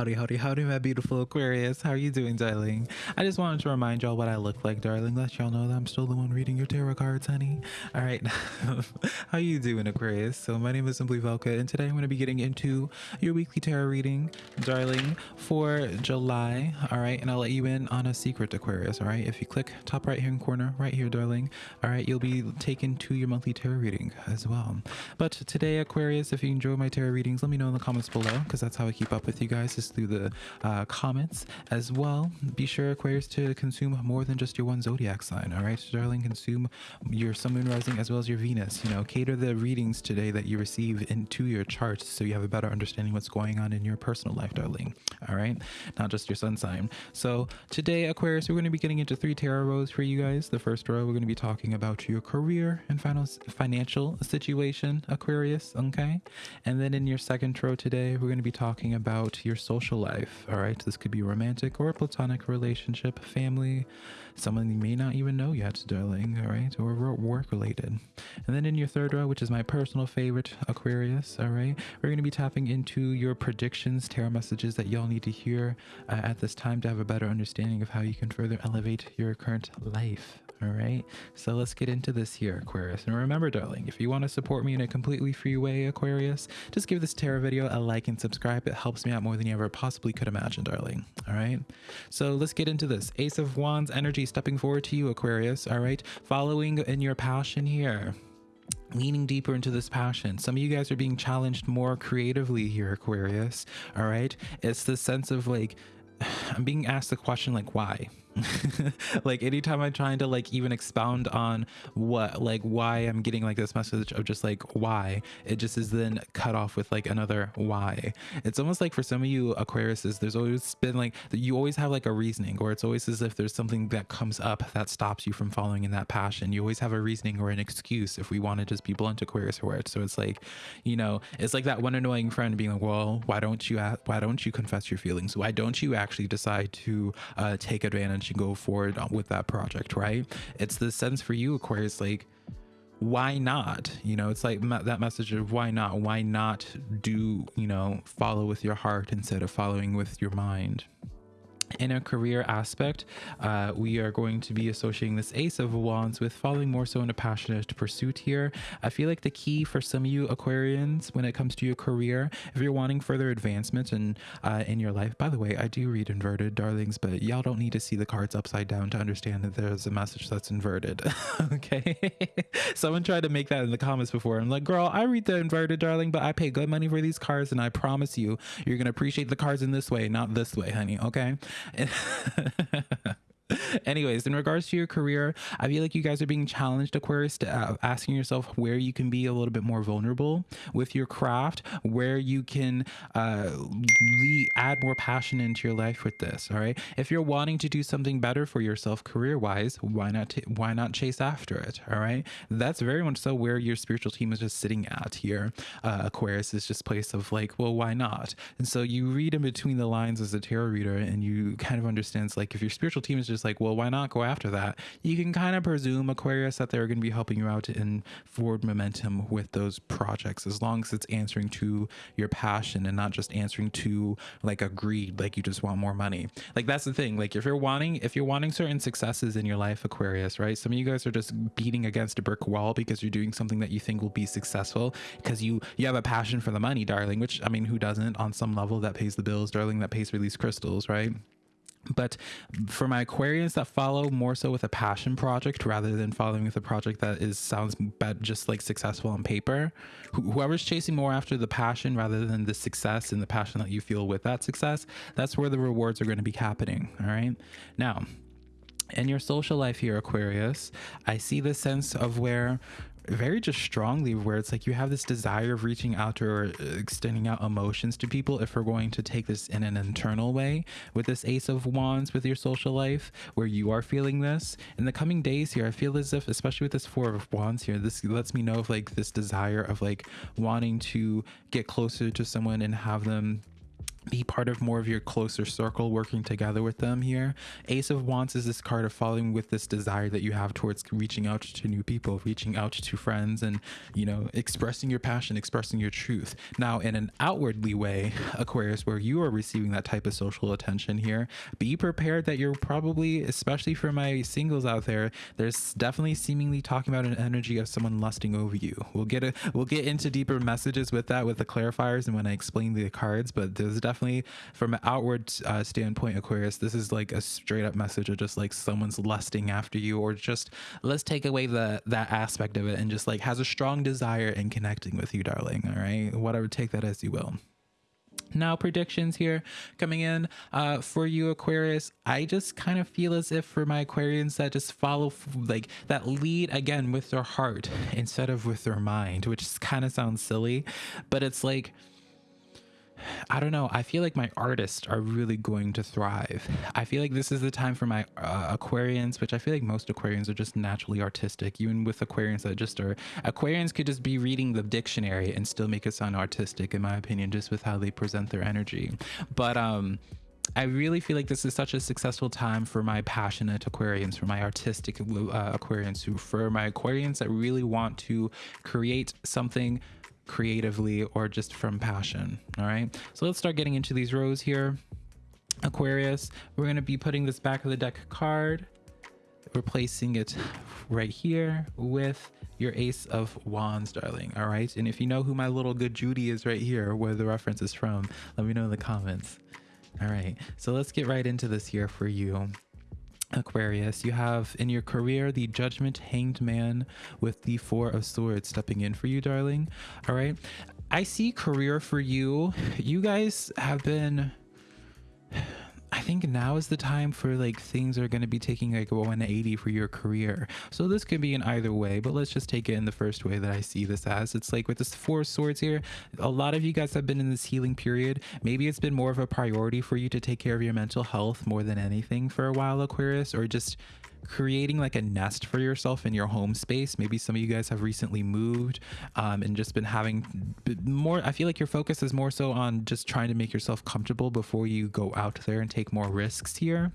Howdy, howdy, howdy, my beautiful Aquarius. How are you doing, darling? I just wanted to remind y'all what I look like, darling. Let y'all know that I'm still the one reading your tarot cards, honey. All right. How you doing, Aquarius? So my name is Simply Velka, and today I'm going to be getting into your weekly tarot reading, darling, for July. All right. And I'll let you in on a secret, Aquarius. All right. If you click top right hand corner, right here, darling. All right. You'll be taken to your monthly tarot reading as well. But today, Aquarius, if you enjoy my tarot readings, let me know in the comments below because that's how I keep up with you guys through the uh, comments as well. Be sure, Aquarius, to consume more than just your one zodiac sign. All right, darling, consume your sun, moon, rising as well as your Venus. You know, cater the readings today that you receive into your charts so you have a better understanding what's going on in your personal life, darling. All right, not just your sun sign. So today, Aquarius, we're going to be getting into three tarot rows for you guys. The first row, we're going to be talking about your career and final financial situation, Aquarius. Okay, and then in your second row today, we're going to be talking about your social life. All right, this could be romantic or platonic relationship, family, someone you may not even know yet, darling. All right, or work related. And then in your third row, which is my personal favorite, Aquarius. All right, we're going to be tapping into your predictions, tarot messages that y'all need to hear uh, at this time to have a better understanding of how you can further elevate your current life. All right, so let's get into this here, Aquarius. And remember, darling, if you want to support me in a completely free way, Aquarius, just give this tarot video a like and subscribe. It helps me out more than you ever possibly could imagine, darling. All right, so let's get into this. Ace of Wands energy stepping forward to you, Aquarius. All right, following in your passion here leaning deeper into this passion. Some of you guys are being challenged more creatively here, Aquarius. All right. It's the sense of like, I'm being asked the question, like, why? like anytime i'm trying to like even expound on what like why i'm getting like this message of just like why it just is then cut off with like another why. It's almost like for some of you aquariuses there's always been like you always have like a reasoning or it's always as if there's something that comes up that stops you from following in that passion. You always have a reasoning or an excuse if we want to just be blunt aquarius for it so it's like you know it's like that one annoying friend being like well why don't you why don't you confess your feelings? Why don't you actually decide to uh, take advantage go forward with that project, right? It's the sense for you, Aquarius, like, why not? You know, it's like that message of why not? Why not do, you know, follow with your heart instead of following with your mind? In a career aspect, uh, we are going to be associating this Ace of Wands with falling more so in a passionate pursuit here. I feel like the key for some of you Aquarians when it comes to your career, if you're wanting further advancement in, uh, in your life, by the way, I do read inverted, darlings, but y'all don't need to see the cards upside down to understand that there's a message that's inverted. okay? Someone tried to make that in the comments before. I'm like, girl, I read the inverted, darling, but I pay good money for these cards, and I promise you, you're going to appreciate the cards in this way, not this way, honey. Okay? And Anyways, in regards to your career, I feel like you guys are being challenged, Aquarius, to uh, asking yourself where you can be a little bit more vulnerable with your craft, where you can uh, add more passion into your life with this. All right. If you're wanting to do something better for yourself career wise, why not? why not chase after it? All right. That's very much so where your spiritual team is just sitting at here. Uh, Aquarius is just place of like, well, why not? And so you read in between the lines as a tarot reader, and you kind of understands like if your spiritual team is just like, well, why not go after that? You can kind of presume Aquarius that they're going to be helping you out in forward momentum with those projects as long as it's answering to your passion and not just answering to like a greed, like you just want more money. Like that's the thing. Like if you're wanting, if you're wanting certain successes in your life, Aquarius, right? Some of you guys are just beating against a brick wall because you're doing something that you think will be successful because you you have a passion for the money, darling. Which I mean, who doesn't on some level that pays the bills, darling? That pays for these crystals, right? But for my Aquarians that follow more so with a passion project rather than following with a project that is sounds bad, just like successful on paper, wh whoever's chasing more after the passion rather than the success and the passion that you feel with that success, that's where the rewards are going to be happening. All right. Now, in your social life here, Aquarius, I see the sense of where very just strongly where it's like you have this desire of reaching out or extending out emotions to people if we're going to take this in an internal way with this ace of wands with your social life where you are feeling this. In the coming days here i feel as if especially with this four of wands here this lets me know of like this desire of like wanting to get closer to someone and have them be part of more of your closer circle working together with them here. Ace of wands is this card of following with this desire that you have towards reaching out to new people reaching out to friends and you know expressing your passion expressing your truth. Now in an outwardly way aquarius where you are receiving that type of social attention here be prepared that you're probably especially for my singles out there there's definitely seemingly talking about an energy of someone lusting over you. We'll get a we'll get into deeper messages with that with the clarifiers and when i explain the cards but there's definitely definitely from an outward uh, standpoint, Aquarius, this is like a straight up message of just like someone's lusting after you, or just let's take away the that aspect of it and just like has a strong desire in connecting with you, darling. All right, whatever, take that as you will now predictions here coming in uh, for you aquarius i just kind of feel as if for my aquarians that just follow like that lead again with their heart instead of with their mind which kind of sounds silly but it's like I don't know. I feel like my artists are really going to thrive. I feel like this is the time for my uh, Aquarians, which I feel like most Aquarians are just naturally artistic. Even with Aquarians that just are, Aquarians could just be reading the dictionary and still make it sound artistic, in my opinion, just with how they present their energy. But, um, I really feel like this is such a successful time for my passionate Aquarians, for my artistic uh, Aquarians, who for my Aquarians that really want to create something creatively or just from passion. All right. So let's start getting into these rows here. Aquarius, we're going to be putting this back of the deck card, replacing it right here with your ace of wands darling all right and if you know who my little good judy is right here where the reference is from let me know in the comments all right so let's get right into this here for you Aquarius, you have in your career the judgment hanged man with the four of swords stepping in for you, darling. All right. I see career for you. You guys have been I think now is the time for like things are going to be taking like a 180 for your career. So this could be in either way, but let's just take it in the first way that I see this as. It's like with this four swords here, a lot of you guys have been in this healing period. Maybe it's been more of a priority for you to take care of your mental health more than anything for a while, Aquarius, or just creating like a nest for yourself in your home space. Maybe some of you guys have recently moved um, and just been having more. I feel like your focus is more so on just trying to make yourself comfortable before you go out there and take more risks here.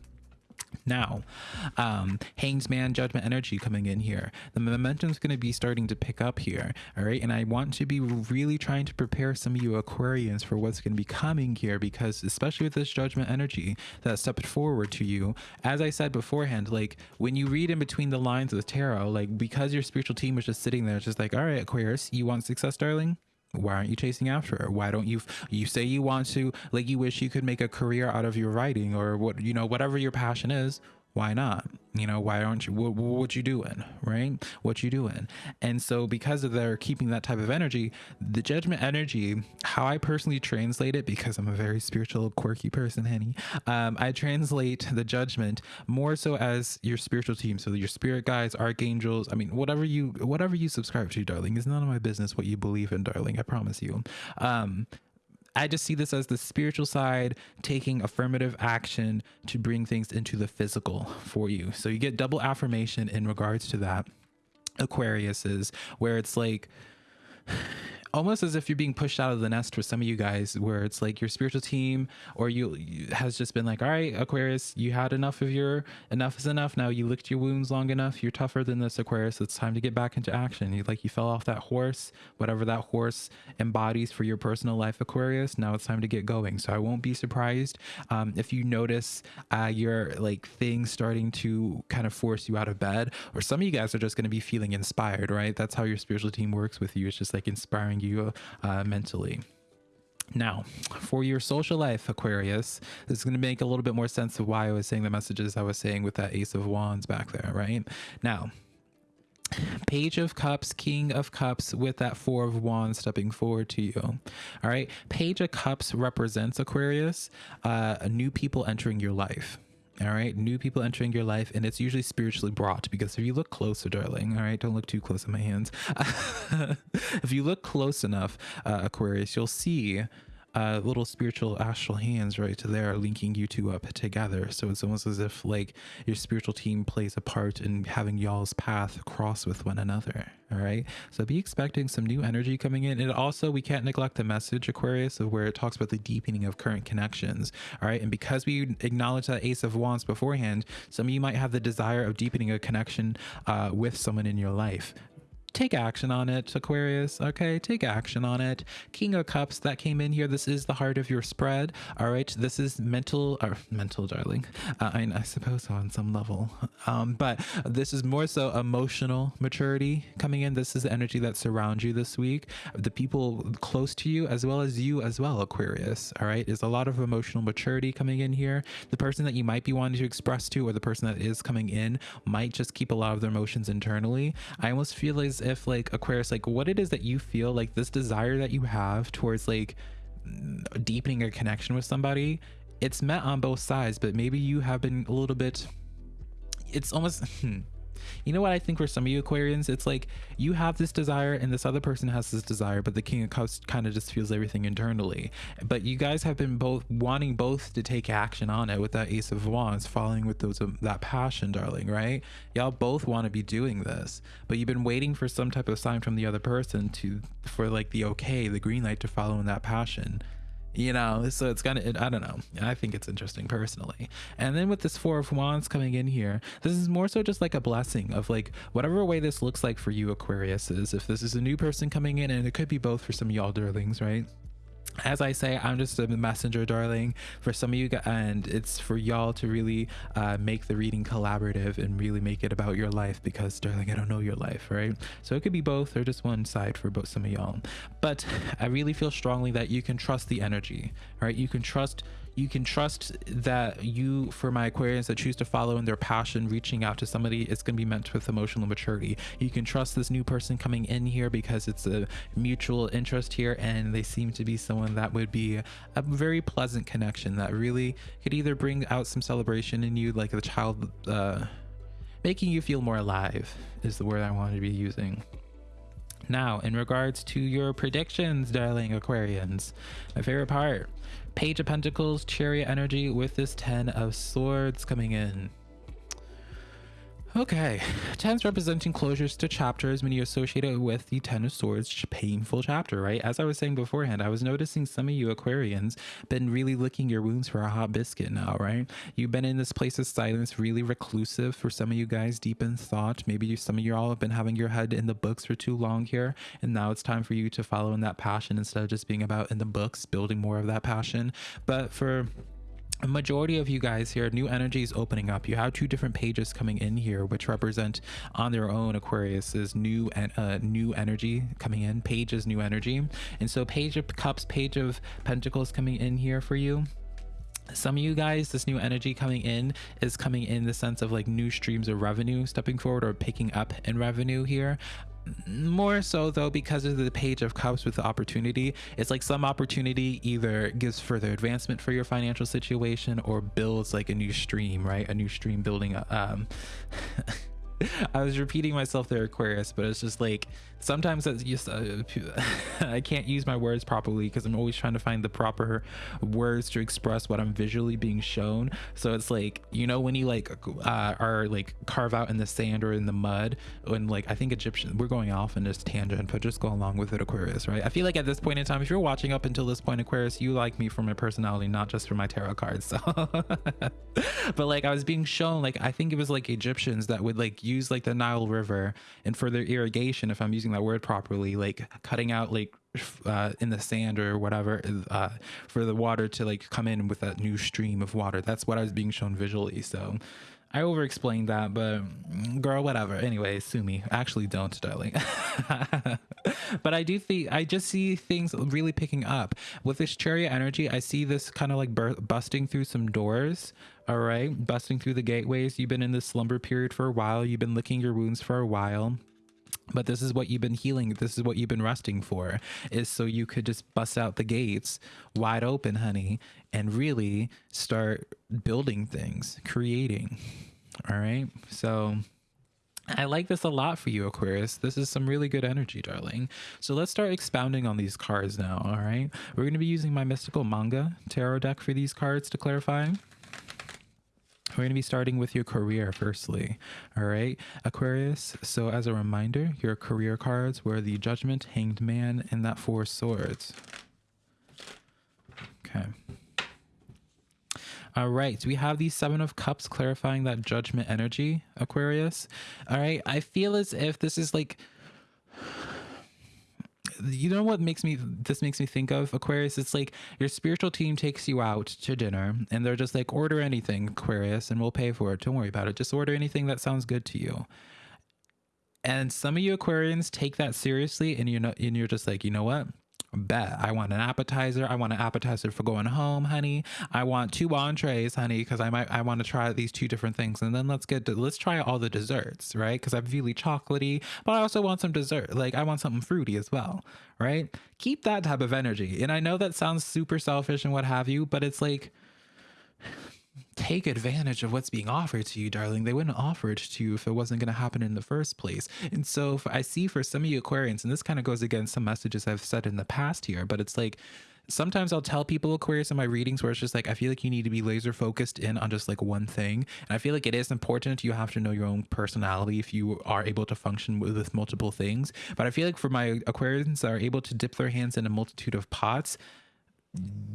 Now, um, Hanged Man Judgment Energy coming in here. The momentum is going to be starting to pick up here. All right. And I want to be really trying to prepare some of you Aquarians for what's going to be coming here because, especially with this Judgment Energy that stepped forward to you, as I said beforehand, like when you read in between the lines of the tarot, like because your spiritual team was just sitting there, it's just like, all right, Aquarius, you want success, darling? Why aren't you chasing after her? Why don't you you say you want to like you wish you could make a career out of your writing or what you know whatever your passion is why not? You know why aren't you what, what you doing right? What you doing? And so because of their keeping that type of energy the judgment energy how i personally translate it because i'm a very spiritual quirky person honey. Um, I translate the judgment more so as your spiritual team. So your spirit guides archangels i mean whatever you whatever you subscribe to darling is none of my business what you believe in darling i promise you. Um, I just see this as the spiritual side taking affirmative action to bring things into the physical for you. So you get double affirmation in regards to that. Aquarius is where it's like almost as if you're being pushed out of the nest for some of you guys where it's like your spiritual team or you, you, has just been like all right aquarius you had enough of your enough is enough. Now you licked your wounds long enough. You're tougher than this aquarius. It's time to get back into action. You like you fell off that horse whatever that horse embodies for your personal life aquarius. Now it's time to get going. So i won't be surprised um, if you notice uh, your like things starting to kind of force you out of bed or some of you guys are just going to be feeling inspired right? That's how your spiritual team works with you. It's just like inspiring you uh, mentally. Now, for your social life, Aquarius, this is going to make a little bit more sense of why I was saying the messages I was saying with that Ace of Wands back there, right? Now, Page of Cups, King of Cups with that Four of Wands stepping forward to you. All right. Page of Cups represents Aquarius, uh, new people entering your life all right? New people entering your life and it's usually spiritually brought because if you look closer darling all right? Don't look too close in my hands. If you look close enough uh, aquarius you'll see uh, little spiritual astral hands right there linking you two up together. So it's almost as if like your spiritual team plays a part in having y'all's path cross with one another. All right. So be expecting some new energy coming in. And also, we can't neglect the message, Aquarius, of where it talks about the deepening of current connections. All right. And because we acknowledge that Ace of Wands beforehand, some of you might have the desire of deepening a connection uh, with someone in your life take action on it, Aquarius. Okay, take action on it. King of Cups that came in here. This is the heart of your spread. All right, this is mental, or mental, darling. Uh, I, I, suppose on some level, um, but this is more so emotional maturity coming in. This is the energy that surrounds you this week. The people close to you, as well as you as well, Aquarius. All right, is a lot of emotional maturity coming in here. The person that you might be wanting to express to, or the person that is coming in, might just keep a lot of their emotions internally. I almost feel as if like Aquarius, like what it is that you feel like this desire that you have towards like deepening a connection with somebody, it's met on both sides, but maybe you have been a little bit. It's almost. Hmm, You know what I think for some of you Aquarians, it's like you have this desire and this other person has this desire, but the King of Cups kind of just feels everything internally. But you guys have been both wanting both to take action on it with that Ace of Wands, falling with those um, that passion, darling, right? Y'all both want to be doing this, but you've been waiting for some type of sign from the other person to for like the okay, the green light to follow in that passion you know so it's kind of i don't know. I think it's interesting personally. And then with this four of wands coming in here this is more so just like a blessing of like whatever way this looks like for you aquarius is if this is a new person coming in and it could be both for some y'all darlings right as I say, I'm just a messenger, darling, for some of you, guys, and it's for y'all to really uh, make the reading collaborative and really make it about your life because, darling, I don't know your life, right? So it could be both or just one side for both some of y'all. But I really feel strongly that you can trust the energy, right? You can trust you can trust that you for my aquarians that choose to follow in their passion reaching out to somebody it's going to be meant with emotional maturity. You can trust this new person coming in here because it's a mutual interest here and they seem to be someone that would be a very pleasant connection that really could either bring out some celebration in you like the child uh making you feel more alive is the word i want to be using now, in regards to your predictions, darling Aquarians, my favorite part Page of Pentacles, Chariot energy with this Ten of Swords coming in. Okay, tens representing closures to chapters many associated with the Ten of Swords painful chapter, right? As I was saying beforehand, I was noticing some of you Aquarians been really licking your wounds for a hot biscuit now, right? You've been in this place of silence, really reclusive for some of you guys, deep in thought. Maybe you, some of you all have been having your head in the books for too long here, and now it's time for you to follow in that passion instead of just being about in the books, building more of that passion. But for a majority of you guys here new energy is opening up. You have two different pages coming in here which represent on their own aquarius is new and uh, new energy coming in. Page is new energy. And so page of cups page of pentacles coming in here for you. Some of you guys this new energy coming in is coming in the sense of like new streams of revenue stepping forward or picking up in revenue here more so though because of the page of cups with the opportunity. It's like some opportunity either gives further advancement for your financial situation or builds like a new stream right? A new stream building um I was repeating myself there, Aquarius, but it's just like sometimes it's just uh, I can't use my words properly because I'm always trying to find the proper words to express what I'm visually being shown. So it's like you know when you like uh, are like carve out in the sand or in the mud, when like I think Egyptian. We're going off in this tangent, but just go along with it, Aquarius, right? I feel like at this point in time, if you're watching up until this point, Aquarius, you like me for my personality, not just for my tarot cards. So, but like I was being shown, like I think it was like Egyptians that would like use like the Nile River and for their irrigation, if I'm using that word properly, like cutting out like uh, in the sand or whatever uh, for the water to like come in with that new stream of water. That's what I was being shown visually. So I over explained that, but mm, girl, whatever. Anyway, sue me. Actually, don't, darling. but I do think I just see things really picking up with this chariot energy. I see this kind of like busting through some doors. All right, busting through the gateways. You've been in this slumber period for a while. You've been licking your wounds for a while but this is what you've been healing this is what you've been resting for is so you could just bust out the gates wide open honey and really start building things creating all right so I like this a lot for you, Aquarius. This is some really good energy, darling. So let's start expounding on these cards now, all right? We're going to be using my Mystical Manga Tarot deck for these cards to clarify. We're going to be starting with your career firstly. All right, Aquarius. So, as a reminder, your career cards were the Judgment, Hanged Man, and that Four Swords. Okay. All right, we have the Seven of Cups clarifying that judgment energy, Aquarius. All right, I feel as if this is like you know what makes me this makes me think of Aquarius? It's like your spiritual team takes you out to dinner and they're just like, order anything, Aquarius, and we'll pay for it. Don't worry about it. Just order anything that sounds good to you. And some of you Aquarians take that seriously and you know and you're just like, you know what? Bet. I want an appetizer. I want an appetizer for going home honey. I want two entrees honey because i might i want to try these two different things. And then let's get to let's try all the desserts right? Because i'm really chocolatey but i also want some dessert. Like i want something fruity as well right? Keep that type of energy. And i know that sounds super selfish and what have you but it's like take advantage of what's being offered to you, darling. They wouldn't offer it to you if it wasn't going to happen in the first place. And so I see for some of you Aquarians, and this kind of goes against some messages I've said in the past here, but it's like, sometimes I'll tell people Aquarius in my readings where it's just like I feel like you need to be laser focused in on just like one thing. And I feel like it is important. You have to know your own personality if you are able to function with, with multiple things. But I feel like for my Aquarians that are able to dip their hands in a multitude of pots,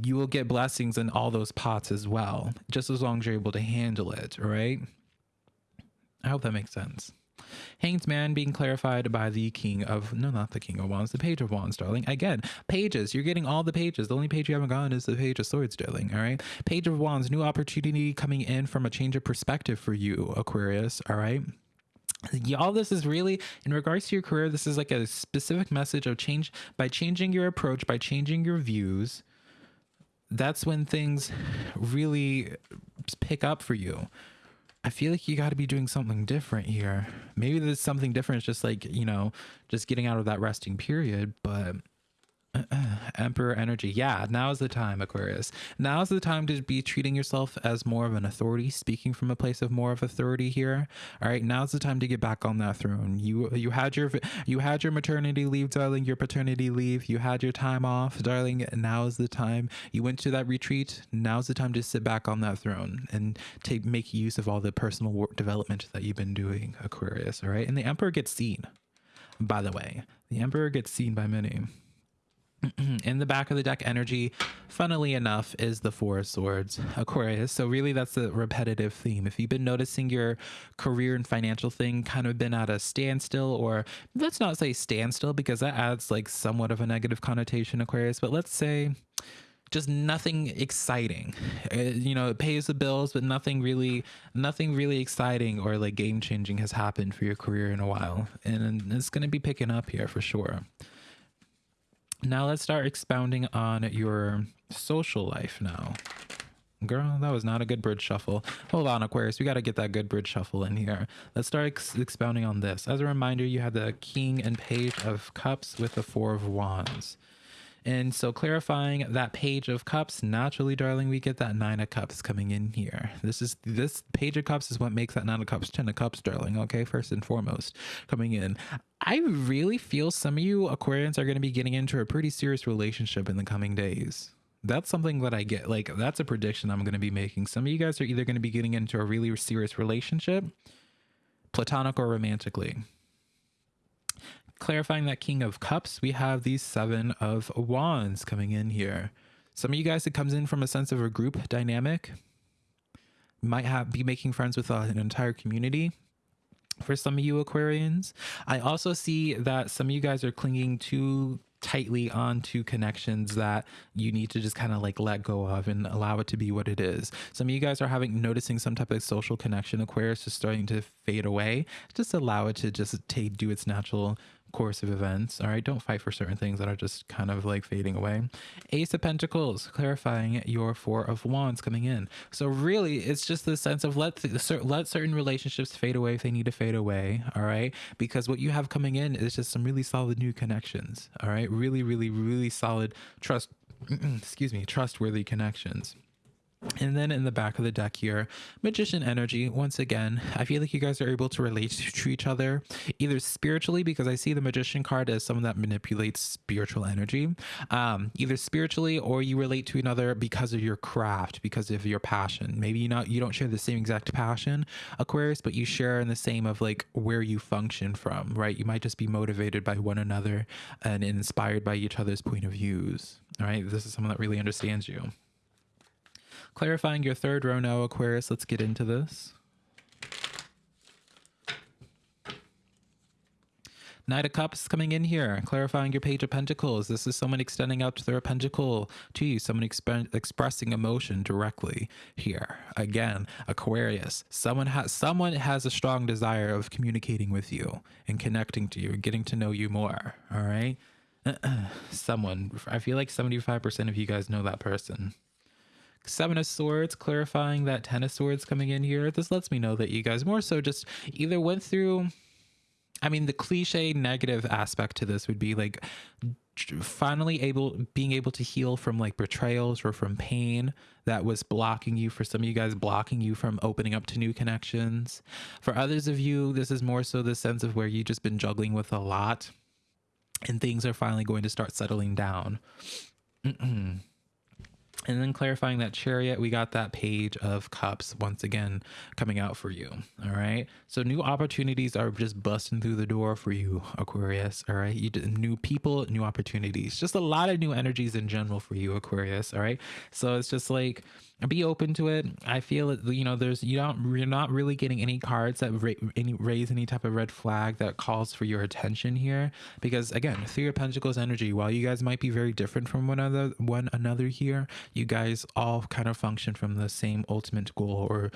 you will get blessings in all those pots as well, just as long as you're able to handle it, right? I hope that makes sense. Hanged Man being clarified by the King of, no, not the King of Wands, the Page of Wands, darling. Again, pages. You're getting all the pages. The only page you haven't gotten is the Page of Swords, darling. All right. Page of Wands, new opportunity coming in from a change of perspective for you, Aquarius. All right all this is really in regards to your career this is like a specific message of change by changing your approach by changing your views that's when things really pick up for you. I feel like you got to be doing something different here. Maybe there's something different. It's just like, you know, just getting out of that resting period, but Emperor energy. Yeah, now is the time, Aquarius. Now is the time to be treating yourself as more of an authority, speaking from a place of more of authority here. All right, now's the time to get back on that throne. You you had your you had your maternity leave, darling, your paternity leave. You had your time off, darling. Now is the time. You went to that retreat. Now's the time to sit back on that throne and take make use of all the personal work development that you've been doing, Aquarius. All right, and the Emperor gets seen. By the way, the Emperor gets seen by many. in the back of the deck energy funnily enough is the four of swords aquarius. So really that's the repetitive theme. If you've been noticing your career and financial thing kind of been at a standstill or let's not say standstill because that adds like somewhat of a negative connotation aquarius but let's say just nothing exciting. Uh, you know it pays the bills but nothing really nothing really exciting or like game changing has happened for your career in a while. And it's going to be picking up here for sure now let's start expounding on your social life now. Girl, that was not a good bridge shuffle. Hold on, Aquarius. We got to get that good bridge shuffle in here. Let's start ex expounding on this. As a reminder, you had the King and Page of Cups with the Four of Wands. And so clarifying that page of cups, naturally, darling, we get that nine of cups coming in here. This is this page of cups is what makes that nine of cups, ten of cups, darling. Okay, first and foremost, coming in. I really feel some of you Aquarians are going to be getting into a pretty serious relationship in the coming days. That's something that I get. Like, that's a prediction I'm going to be making. Some of you guys are either going to be getting into a really serious relationship, platonic or romantically clarifying that King of Cups, we have these Seven of Wands coming in here. Some of you guys, it comes in from a sense of a group dynamic. Might have be making friends with uh, an entire community. For some of you Aquarians, I also see that some of you guys are clinging too tightly onto connections that you need to just kind of like let go of and allow it to be what it is. Some of you guys are having noticing some type of social connection. Aquarius is starting to fade away. Just allow it to just take do its natural course of events. All right, don't fight for certain things that are just kind of like fading away. Ace of Pentacles, clarifying your Four of Wands coming in. So really, it's just the sense of let let certain relationships fade away if they need to fade away. All right, because what you have coming in is just some really solid new connections. All right, really, really, really solid trust. excuse me, trustworthy connections. And then in the back of the deck here, Magician energy. Once again, I feel like you guys are able to relate to each other either spiritually, because I see the Magician card as someone that manipulates spiritual energy, um, either spiritually or you relate to another because of your craft, because of your passion. Maybe you not you don't share the same exact passion, Aquarius, but you share in the same of like where you function from, right? You might just be motivated by one another and inspired by each other's point of views. All right, this is someone that really understands you. Clarifying your third row now, Aquarius. Let's get into this. Knight of Cups coming in here, clarifying your Page of Pentacles. This is someone extending out to their pentacle to you, someone exp expressing emotion directly here. Again, Aquarius, someone has someone has a strong desire of communicating with you and connecting to you, getting to know you more. All right, someone. I feel like seventy five percent of you guys know that person. Seven of Swords, clarifying that Ten of Swords coming in here. This lets me know that you guys more so just either went through. I mean, the cliche negative aspect to this would be like finally able being able to heal from like betrayals or from pain that was blocking you for some of you guys blocking you from opening up to new connections for others of you this is more so the sense of where you just been juggling with a lot and things are finally going to start settling down and then clarifying that chariot, we got that page of cups once again coming out for you. All right. So new opportunities are just busting through the door for you, Aquarius. All right. You new people, new opportunities, just a lot of new energies in general for you, Aquarius. All right. So it's just like, be open to it. I feel it, you know, there's, you don't, you're not really getting any cards that ra any, raise any type of red flag that calls for your attention here. Because again, through your Pentacles energy, while you guys might be very different from one another, one another here, you guys all kind of function from the same ultimate goal or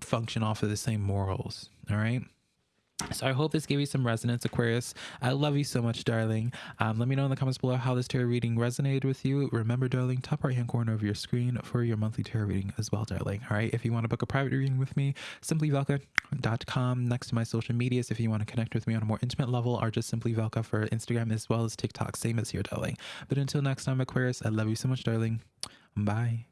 function off of the same morals. All right. So I hope this gave you some resonance, Aquarius. I love you so much, darling. Um, let me know in the comments below how this tarot reading resonated with you. Remember, darling, top right hand corner of your screen for your monthly tarot reading as well, darling. All right. If you want to book a private reading with me, simplyvelka.com next to my social medias. If you want to connect with me on a more intimate level, or just simply Velka for Instagram as well as TikTok. Same as here, darling. But until next time, Aquarius, I love you so much, darling. Bye.